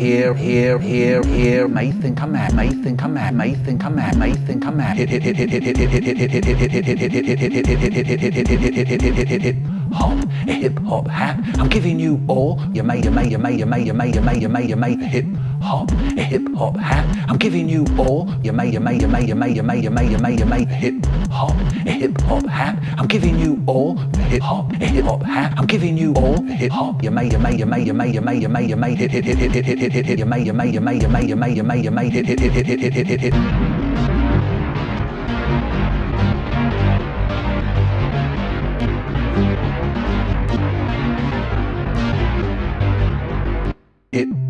here, here, here, here, may think I'm mad, may think I'm mad, may think I'm mad, may think I'm mad. Hop, hip hop hat. I'm giving you all. You may, you may, you may, you may, you may, you may, you may, you may. Hip hop, hip hop hat. I'm giving you all. You may, you may, you may, you may, you may, you may, you may, you may. Hip hop, a hip hop hat. I'm giving you all. Hip hop, a hip hop hat. I'm giving you all. Hip hop. You may, you may, you may, you may, you may, you may, you may. Hit, hit, hit, hit, hit, hit, hit, hit. You may, you may, you may, you may, you may, you may, you may. Hit, hit, hit, hit, hit, hit, hit, hit. It